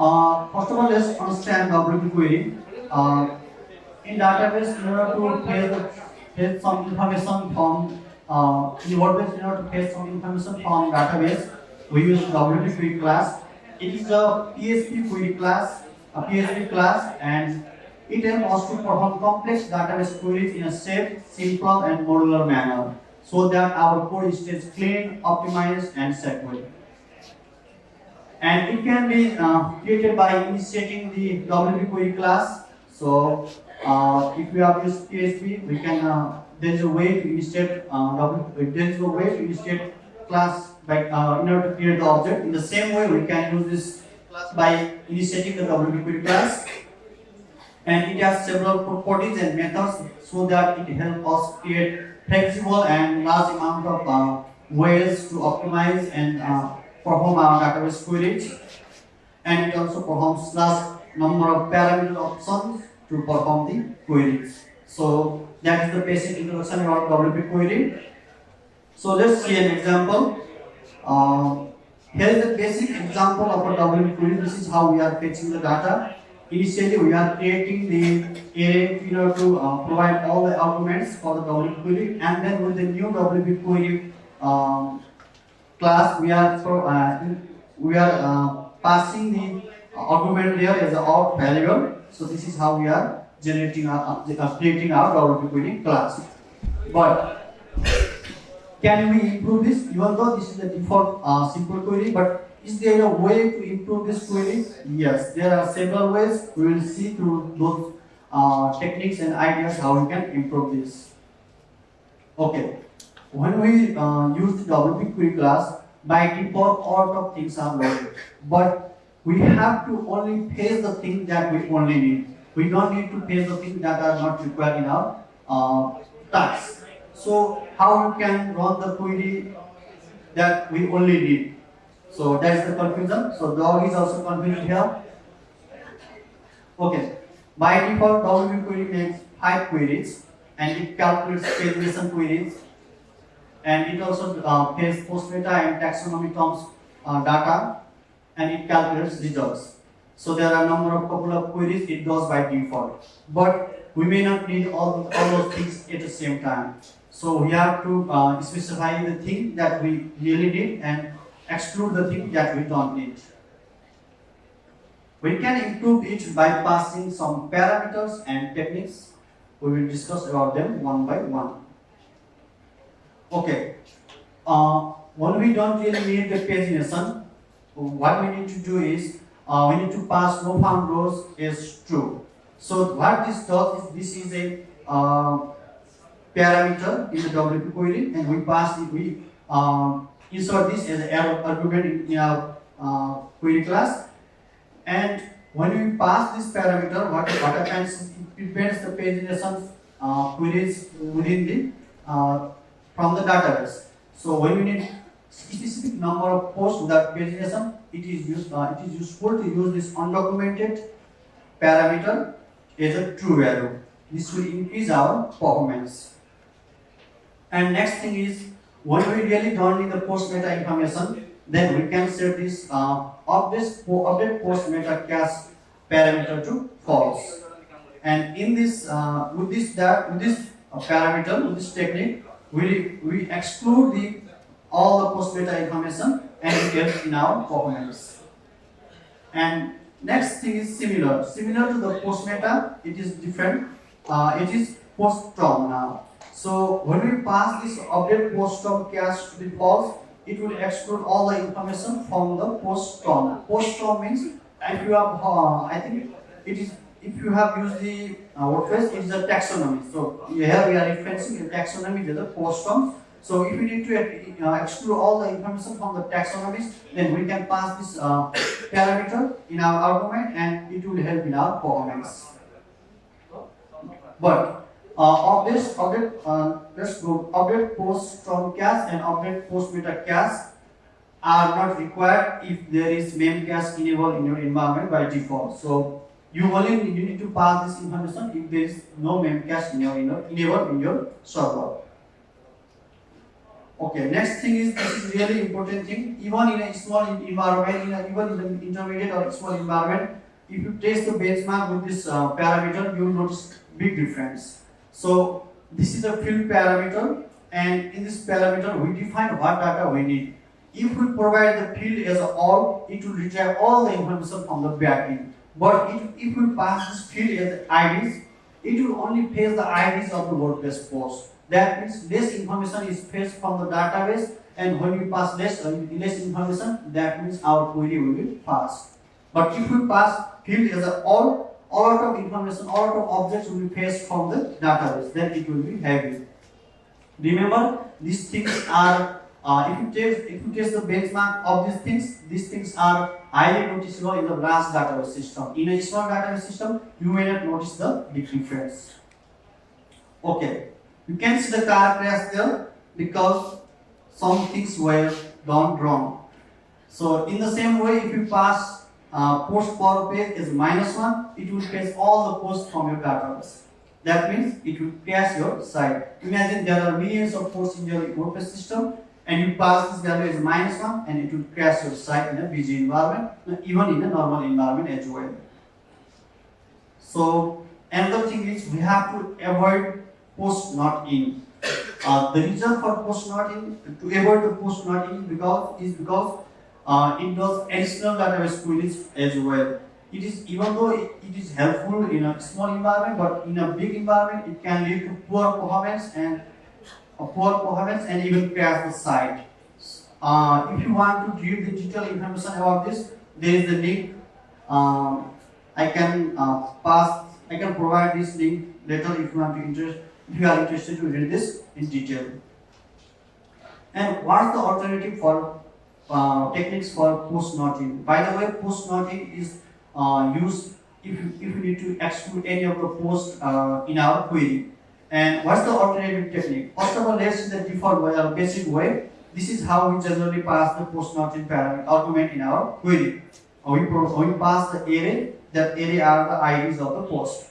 Uh, first of all, let's understand WP query. Uh, in database, in order to fetch some information from uh, in WordPress, in order to fetch some information from database, we use WP query class. It is a PHP query class, a PHP class, and it helps us to perform complex database queries in a safe, simple, and modular manner, so that our code stays clean, optimized, and secure and it can be uh, created by initiating the WP class. So uh, if we have used PHP, we can uh, there is a way to initiate uh, there is a way to initiate class by uh, in order to create the object. In the same way, we can use this class by initiating the WP class. And it has several properties and methods so that it helps us create flexible and large amount of uh, ways to optimize and uh, perform our database queries and it also performs large number of parameter options to perform the queries. So that is the basic introduction about WP query. So let's see an example. Uh, here is the basic example of a WP query. This is how we are fetching the data. Initially, we are creating the array order to uh, provide all the arguments for the WP query, and then with the new WP query um, class we are uh, we are uh, passing the argument there as a out variable so this is how we are generating our uh, uh creating our WP query class. But can we improve this? Even though this is the default uh, simple query but is there a way to improve this query? Yes there are several ways. We will see through those uh, techniques and ideas how we can improve this. Okay when we uh, use the WP query class, by default all of things are loaded. But we have to only paste the things that we only need. We don't need to paste the things that are not required in our uh. So how we can run the query that we only need? So that's the confusion. So dog is also confused here. Okay. By default, WP query makes five queries and it calculates pagination queries and it also uh, pays post meta and taxonomy terms uh, data and it calculates results. So there are a number of couple of queries it does by default. But we may not need all, all those things at the same time. So we have to uh, specify the thing that we really need and exclude the thing that we don't need. We can improve it by passing some parameters and techniques. We will discuss about them one by one. Okay. Uh, when we don't really need the pagination, what we need to do is uh, we need to pass no found rows is true. So what this does is this is a uh, parameter in the WP query, and we pass it. We uh, insert this as an argument in our uh, query class, and when we pass this parameter, what what happens? It prevents the pagination uh, queries within the uh, from the database. So when you need specific number of posts without pagination, it is used, uh, it is useful to use this undocumented parameter as a true value. This will increase our performance. And next thing is when we really don't need the post meta information, then we can set this uh, update, update post meta cache parameter to false. And in this, uh, with this that with this uh, parameter, with this technique, we, we exclude the all the post meta information and in our performance. And next thing is similar. Similar to the post meta, it is different. Uh, it is post term now. So when we pass this update post term cache to the false, it will exclude all the information from the post term. Post term means if you have, uh, I think it is if you have used the uh, WordPress, it is a taxonomy. So here we are referencing a taxonomy to the post term. So if we need to uh, exclude all the information from the taxonomies, then we can pass this uh, parameter in our argument and it will help in our performance. But uh, update, update, uh, let's go, update post term cache and update post meta cache are not required if there is memcache enabled in your environment by default. So you only you need to pass this information if there is no memcache in your, in your enabled in your server. Okay, next thing is this is really important thing. Even in a small environment, in a, even in the intermediate or small environment, if you test the benchmark with this uh, parameter, you will notice big difference. So this is a field parameter, and in this parameter we define what data we need. If we provide the field as all, it will retrieve all the information from the backend. But if, if we pass this field as IDs, it will only fetch the IDs of the WordPress post. That means less information is fetched from the database, and when we pass less, uh, less information, that means our query will be fast. But if we pass field as a all, all lot of information, all lot of objects will be fetched from the database, then it will be heavy. Remember, these things are, uh, if you test, if you test the benchmark of these things, these things are highly noticeable in the large database system. In a small database system, you may not notice the difference. Okay, you can see the car crash there because some things were done wrong. So in the same way, if you pass uh, post per page is minus one, it will fetch all the posts from your database. That means it will crash your site. Imagine there are millions of posts in your WordPress system, and you pass this value as minus one, and it will crash your site in a busy environment, even in a normal environment as well. So another thing is we have to avoid post not in. Uh, the reason for post not in to avoid the post not in because is because uh, it does additional database queries as well. It is even though it, is helpful in a small environment, but in a big environment it can lead to poor performance and uh, poor performance and even crash the site. Uh, if you want to give the detailed information about this, there is a link. Um, I can uh, pass. I can provide this link later if you want to interest. If you are interested to read this in detail. And what's the alternative for uh, techniques for post not-in? By the way, post not-in is uh, used if you, if you need to exclude any of the posts uh, in our query. And what's the alternative technique? First of all, let's see the default way basic way. This is how we generally pass the post not-in parameter argument in our query. We, we pass the array, that array are the IDs of the post.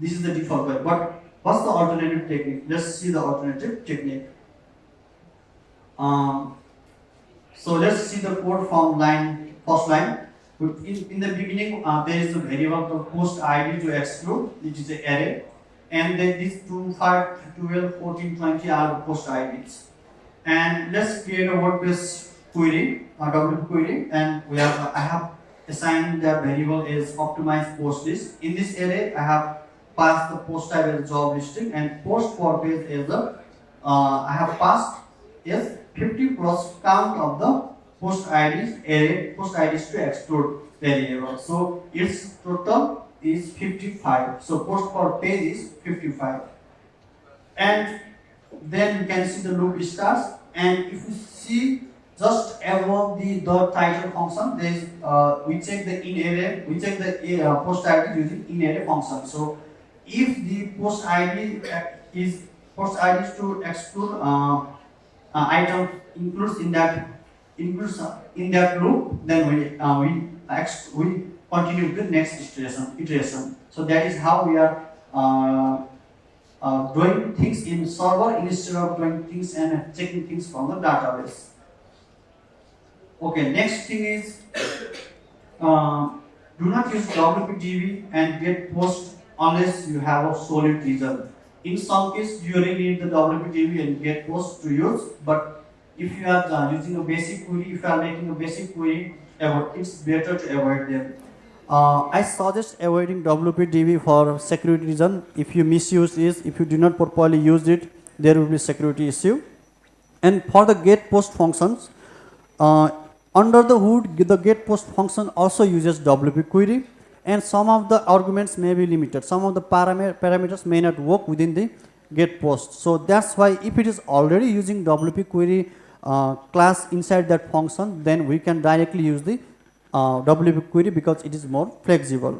This is the default way. But what's the alternative technique? Let's see the alternative technique. Um, so let's see the code from line first line. In, in the beginning, uh, there is a variable the post ID to exclude, which is an array, and then these 2, 5, 12, 14, 20 are post IDs. And let's create a WordPress query, a WP query, and we have I have assigned the variable is optimized post list. In this array, I have passed the post type as job listing and post per page is the uh, I have passed is 50 plus count of the post IDs array post IDs to exclude variable. So its total is 55. So post per page is 55. And then you can see the loop starts and if you see just above the dot title function there is uh, we check the in array we check the uh, post ID using in array function. So if the post ID is post ID is to exclude uh, uh, item includes in that includes uh, in that loop, then we uh, we ex- we continue to the next iteration. Iteration. So that is how we are uh, uh, doing things in server instead of doing things and checking things from the database. Okay, next thing is uh, do not use WPDB and get post unless you have a solid reason. In some case, you really need the WPDB and get post to use, but if you are uh, using a basic query, if you are making a basic query, it's better to avoid them. Uh, I suggest avoiding WPDB for security reason. If you misuse it, if you do not properly use it, there will be security issue. And for the get post functions, uh, under the hood, the get post function also uses WP query, and some of the arguments may be limited. Some of the parameter parameters may not work within the get post. So that's why if it is already using WP query uh, class inside that function, then we can directly use the uh, WP query because it is more flexible.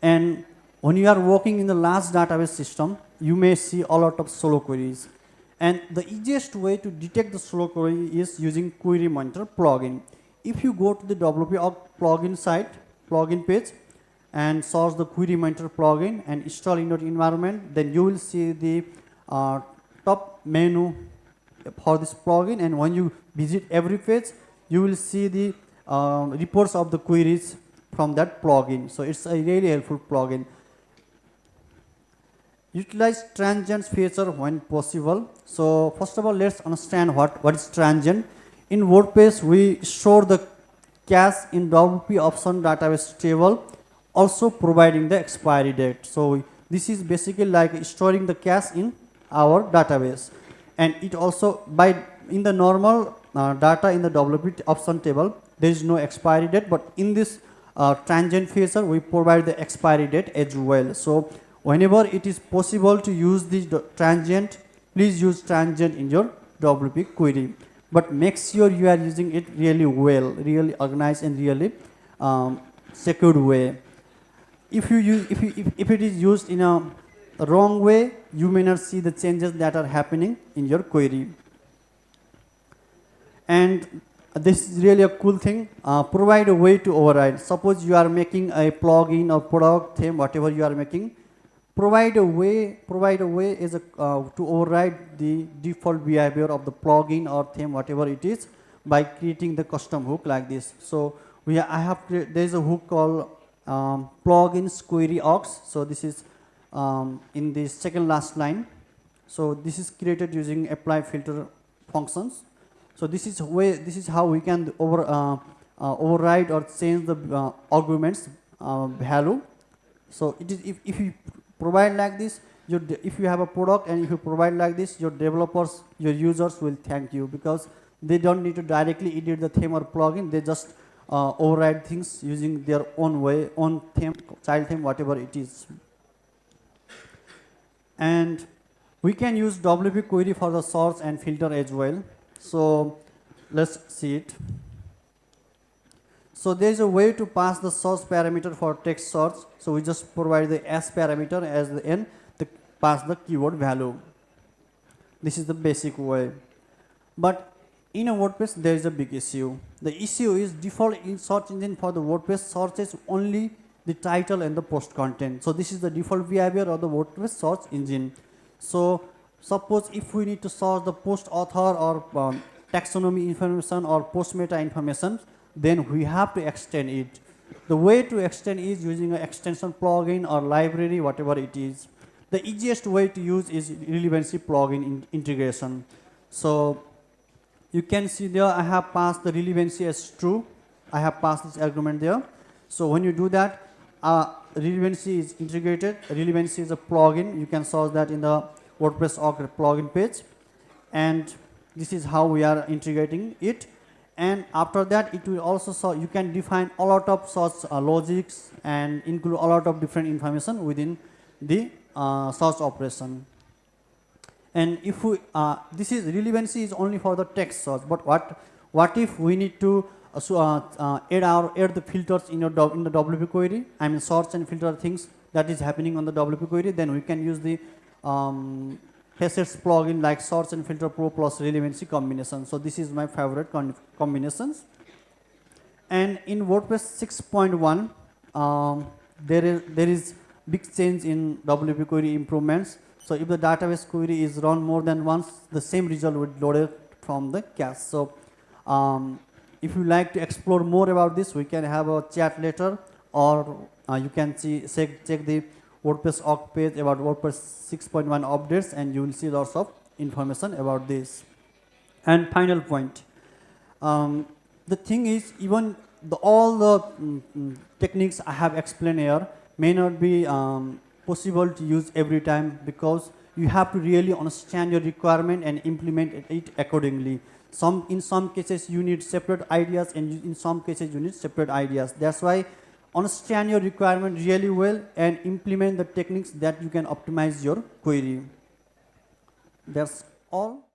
And when you are working in the large database system, you may see a lot of slow queries. And the easiest way to detect the slow query is using Query Monitor plugin. If you go to the WP plugin site, plugin page, and search the Query Monitor plugin and install in your environment, then you will see the uh, top menu for this plugin and when you visit every page you will see the um, reports of the queries from that plugin. So it's a really helpful plugin. Utilize transient feature when possible. So first of all let's understand what what is transient. In wordpress we store the cache in wp option database table also providing the expiry date. So this is basically like storing the cache in our database. And it also by in the normal uh, data in the WP option table. There is no expiry date but in this uh, transient feature we provide the expiry date as well. So whenever it is possible to use this transient please use transient in your WP query. But make sure you are using it really well really organized and really um, secured way. If you use if, you, if, if it is used in a wrong way you may not see the changes that are happening in your query and this is really a cool thing. Uh, provide a way to override. Suppose you are making a plugin or product theme whatever you are making. Provide a way provide a way is a, uh, to override the default behavior of the plugin or theme whatever it is by creating the custom hook like this. So we I have there is a hook called um, plugins query aux so this is um, in the second last line. So this is created using apply filter functions so this is way this is how we can over uh, uh, override or change the uh, arguments value. So it is if, if you provide like this your if you have a product and if you provide like this your developers your users will thank you because they don't need to directly edit the theme or plugin. They just uh, override things using their own way own theme child theme whatever it is. And we can use WP query for the source and filter as well so let's see it. So there is a way to pass the source parameter for text source. So we just provide the s parameter as the n to pass the keyword value. This is the basic way. But in a WordPress there is a big issue. The issue is default in search engine for the WordPress searches only the title and the post content. So this is the default behavior of the WordPress search engine. So suppose if we need to search the post author or um, taxonomy information or post meta information then we have to extend it. The way to extend is using an extension plugin or library whatever it is. The easiest way to use is Relevanssi plugin in integration. So you can see there I have passed the Relevanssi as true. I have passed this argument there. So when you do that uh, Relevanssi is integrated. Relevanssi is a plugin. You can source that in the WordPress org plugin page. And this is how we are integrating it. And after that it will also so you can define a lot of such uh, logics and include a lot of different information within the uh, search operation. And if we uh, this is Relevanssi is only for the text search but what what if we need to uh, so, uh, uh, add our add the filters in your in the WP query? I mean search and filter things that is happening on the WP query then we can use the um, facets plugin like search and filter pro plus Relevanssi combination. So this is my favorite combinations. And in WordPress 6.1 um, there is there is big change in WP query improvements. So if the database query is run more than once, the same result would loaded from the cache. So um, if you like to explore more about this, we can have a chat later or uh, you can see, check, check the WordPress org page about WordPress 6.1 updates and you will see lots of information about this. And final point, um, the thing is even the, all the mm, mm techniques I have explained here may not be um, possible to use every time because you have to really understand your requirement and implement it accordingly. Some in some cases you need separate ideas and in some cases you need separate ideas. That's why understand your requirement really well and implement the techniques that you can optimize your query. That's all.